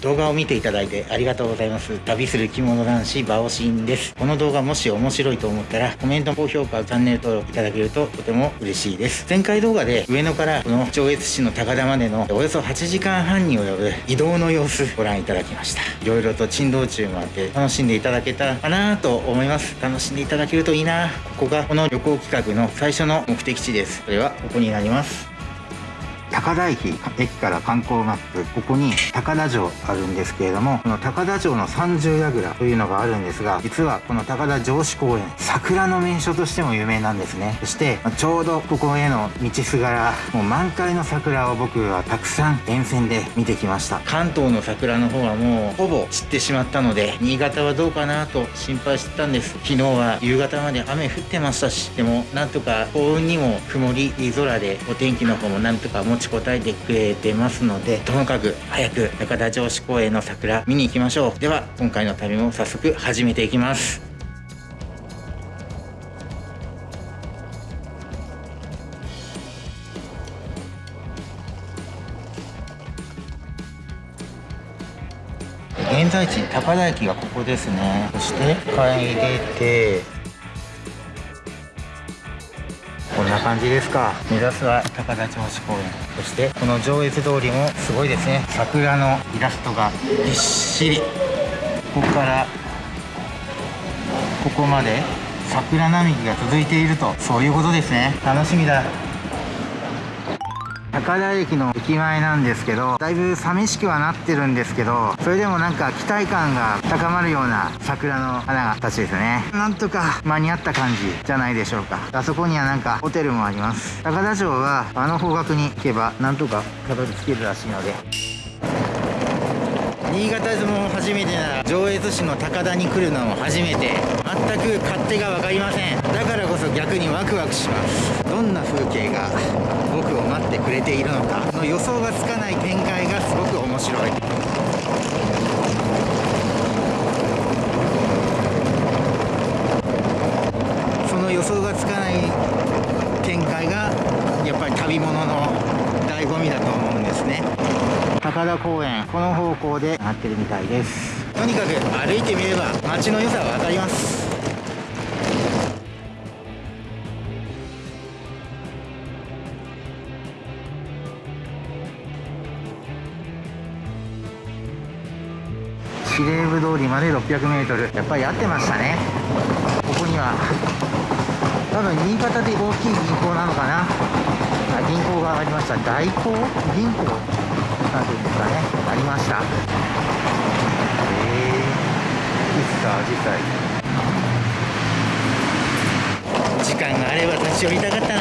動画を見ていただいてありがとうございます。旅する着物男子バオシンです。この動画もし面白いと思ったらコメント高評価チャンネル登録いただけるととても嬉しいです。前回動画で上野からこの上越市の高田までのおよそ8時間半に及ぶ移動の様子ご覧いただきました。いろいろと珍道中もあって楽しんでいただけたかなと思います。楽しんでいただけるといいな。ここがこの旅行企画の最初の目的地です。それはここになります。高田駅駅から観光マップここに高田城あるんですけれどもこの高田城の三重櫓というのがあるんですが実はこの高田城址公園桜の名所としても有名なんですね。そしてちょうどここへの道すがらもう満開の桜を僕はたくさん沿線で見てきました。関東の桜の方はもうほぼ散ってしまったので新潟はどうかなと心配してたんです。昨日は夕方まで雨降ってましたしでもなんとか幸運にも曇り空でお天気の方もなんとか持ちこたえてくれてますのでともかく早く高田城址公園の桜見に行きましょう。では今回の旅も早速始めていきます。現在地高田駅がここですね。そして階出てんな感じですか。目指すは高田銚子公園。そしてこの上越通りもすごいですね。桜のイラストがぎっしり。ここからここまで桜並木が続いているとそういうことですね。楽しみだ高田駅の駅前なんですけどだいぶ寂しくはなってるんですけどそれでもなんか期待感が高まるような桜の花たちですね。なんとか間に合った感じじゃないでしょうか。あそこにはなんかホテルもあります。高田城はあの方角に行けばなんとかたどり着けるらしいので。新潟相撲初めてなら上越市の高田に来るのも初めて。全く勝手が分かりません。だからこそ逆にワクワクします。どんな風景が僕を待ってくれているのかの予想がつかない展開がすごく面白い。その予想がつかない展開がやっぱり旅物の醍醐味だと思うんですね。田公園この方向でなってるみたいです。とにかく歩いてみれば街の良さが分かります。司令部通りまで 600m やっぱり合ってましたね。ここには。多分新潟で大きい銀行なのかな。銀行がありました。大行銀行？なんていうんですかね。ありました。へえいつか実際時間があれば立ち寄りたかったな。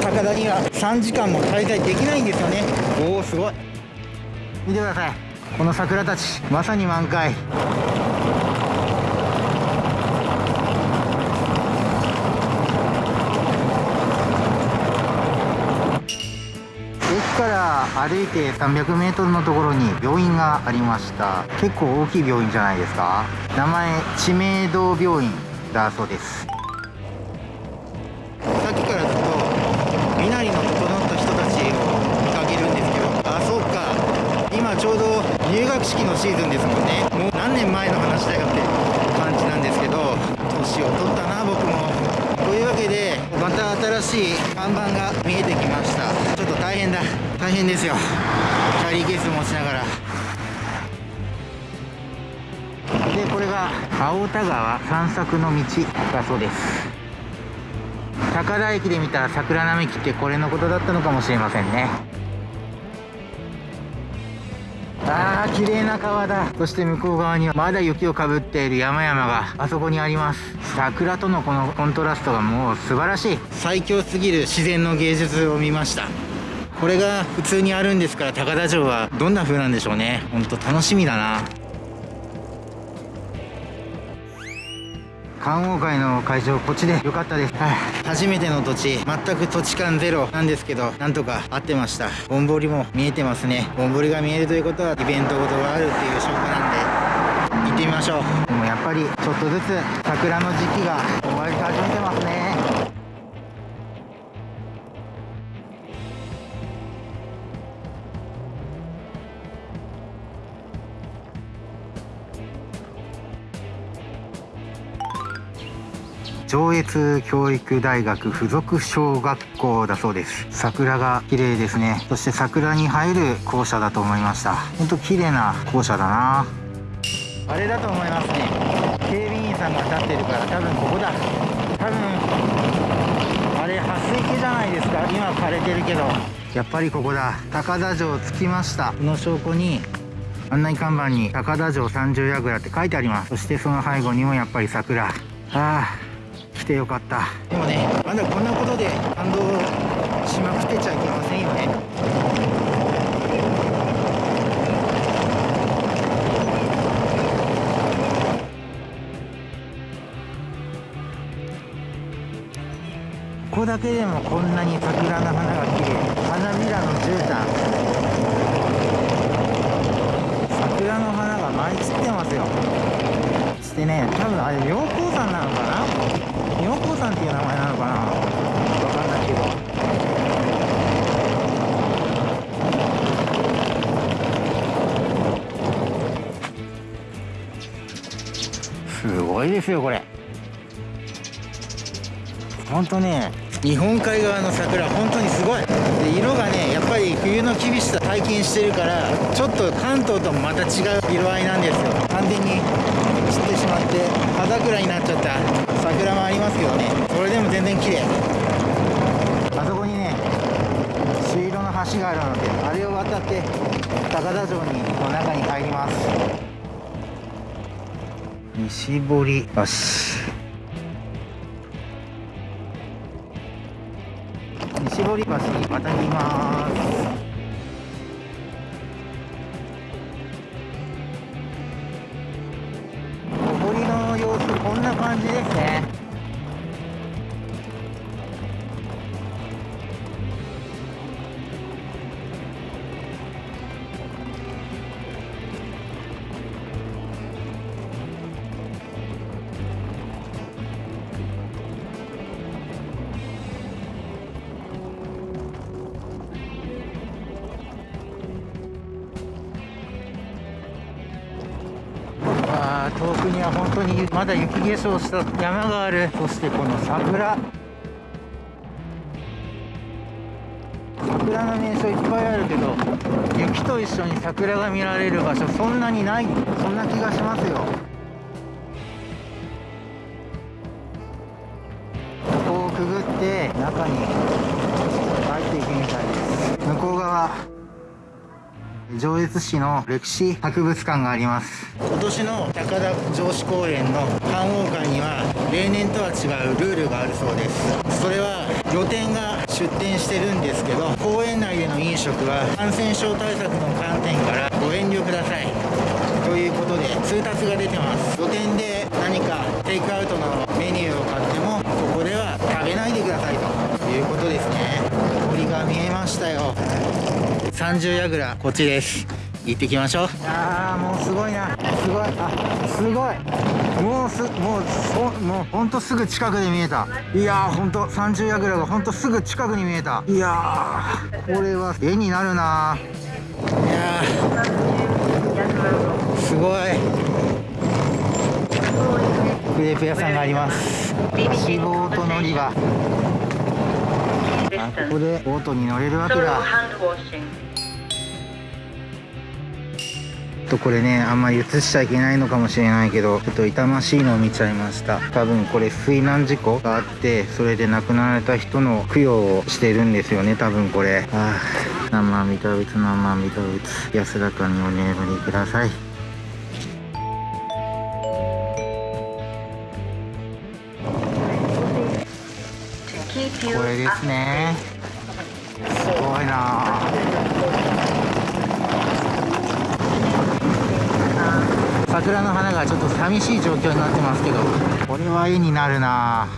高田には3時間も滞在できないんですよね。おおすごい。見てください。この桜たちまさに満開歩いて 300m のところに病院がありました。結構大きい病院じゃないですか。名前知名度病院だそうです。さっきからずっと身なりの整った人たちを見かけるんですけど。あそうか。今ちょうど入学式のシーズンですもんね。もう何年前の話だよって感じなんですけど。年を取ったな僕も。というわけでまた新しい看板が見えてきました。ちょっと大変だ。大変ですよ。キャリーケース持ちながら。でこれが青田川散策の道だそうです。高田駅で見た桜並木ってこれのことだったのかもしれませんね。あー綺麗な川だ。そして向こう側にはまだ雪をかぶっている山々があそこにあります。桜とのこのコントラストがもう素晴らしい。最強すぎる自然の芸術を見ました。これが普通にあるんですから高田城はどんな風なんでしょうね。ほんと楽しみだな。観桜会の会場こっちでよかったです、はあ、初めての土地全く土地感ゼロなんですけどなんとか合ってました。ぼんぼりも見えてますね。ぼんぼりが見えるということはイベントごとがあるっていう証拠なんで行ってみましょう。でもやっぱりちょっとずつ桜の時期が終わり始めてますね。上越教育大学附属小学校だそうです。桜が綺麗ですね。そして桜に映える校舎だと思いました。本当綺麗な校舎だな。あれだと思いますね。警備員さんが立ってるから多分ここだ。多分あれ撥水系じゃないですか。今枯れてるけど。やっぱりここだ。高田城着きました。この証拠に案内看板に高田城三十櫓って書いてあります。そしてその背後にもやっぱり桜。ああ。来てよかった。でもねまだこんなことで感動しまくってちゃいけませんよね。ここだけでもこんなに桜の花が綺麗。花びらの絨毯。桜の花が舞い散ってますよ。そしてね多分あれ妙高山なのかな？ごいですよこれ。ほんとね日本海側の桜本当にすごい。で色がねやっぱり冬の厳しさ体験してるからちょっと関東ともまた違う色合いなんですよ。完全に散ってしまって葉桜になっちゃった桜もありますけどね。それでも全然綺麗。あそこにね朱色の橋があるのであれを渡って高田城にの中に入ります。西堀橋。西堀橋に渡ります。小堀の様子こんな感じですね。遠くには本当にまだ雪化粧した山がある。そしてこの桜。桜の名所いっぱいあるけど雪と一緒に桜が見られる場所そんなにないそんな気がしますよ。ここをくぐって中に入っていくみたいです。向こう側。上越市の歴史博物館があります。今年の高田城址公園の観王館には例年とは違うルールがあるそうです。それは露店が出店してるんですけど公園内での飲食は感染症対策の観点からご遠慮ください。ということで通達が出てます。露店で何かテイクアウトのメニューを買ってもここでは食べないでくださいということですね。堀が見えましたよ。三十櫓こっちです。行ってきましょう。ああもうすごいな。すごい。あすごい。もうすもうそもうほんとすぐ近くで見えた。いやーほんと三十櫓がほんとすぐ近くに見えた。いやーこれは絵になるな。いやーすごい。クレープ屋さんがあります。貸しボート乗り場。あここでボートに乗れるわけだとこれねあんまり映しちゃいけないのかもしれないけどちょっと痛ましいのを見ちゃいました。多分これ水難事故があってそれで亡くなられた人の供養をしてるんですよね多分これ。ああ何万ビタ仏何万ビタ仏安らかにお眠りください。これですね。すごいな桜の花がちょっと寂しい状況になってますけどこれは絵になるな。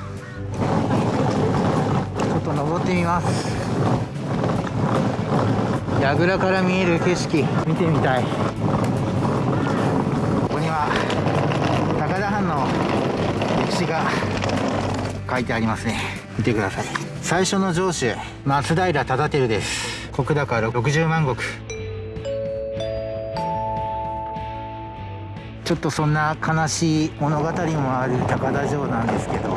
ちょっと登ってみます。櫓から見える景色。見てみたい。ここには高田藩の歴史が書いてありますね。見てください。最初の城主松平忠輝です。石高60万石。ちょっとそんな悲しい物語もある高田城なんですけど。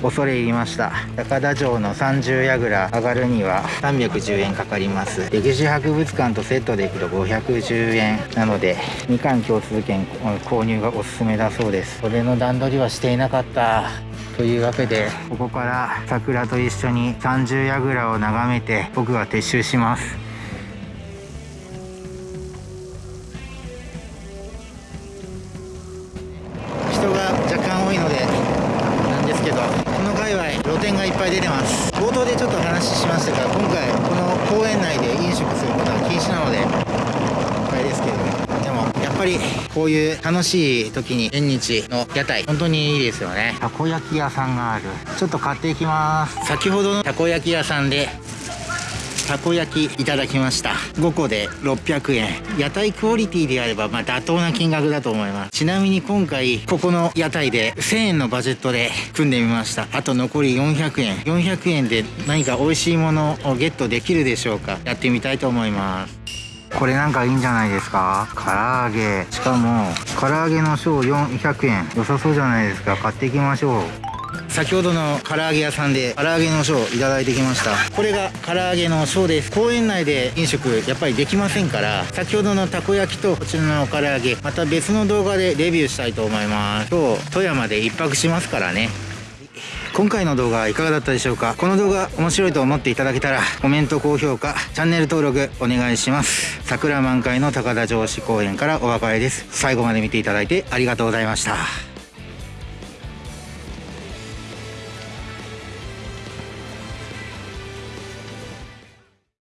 恐れ入りました。高田城の三重櫓上がるには310円かかります。歴史博物館とセットでいくと510円。なのでみかん共通券購入がおすすめだそうです。それの段取りはしていなかった。というわけでここから桜と一緒に三重櫓を眺めて僕は撤収します。こういう楽しい時に縁日の屋台本当にいいですよね。たこ焼き屋さんがある。ちょっと買っていきます。先ほどのたこ焼き屋さんでたこ焼きいただきました。5個で600円。屋台クオリティであればまあ妥当な金額だと思います。ちなみに今回ここの屋台で1000円のバジェットで組んでみました。あと残り400円。400円で何か美味しいものをゲットできるでしょうか。やってみたいと思いますこれなんかいいんじゃないですか？唐揚げ。しかも唐揚げの小400円。良さそうじゃないですか？買っていきましょう。先ほどの唐揚げ屋さんで唐揚げのショーいただいてきました。これが唐揚げのショーです。公園内で飲食やっぱりできませんから。先ほどのたこ焼きとこちらの唐揚げまた別の動画でレビューしたいと思います。今日富山で一泊しますからね。今回の動画はいかがだったでしょうか？この動画面白いと思っていただけたらコメント高評価チャンネル登録お願いします。桜満開の高田城址公園からお別れです。最後まで見ていただいてありがとうございました。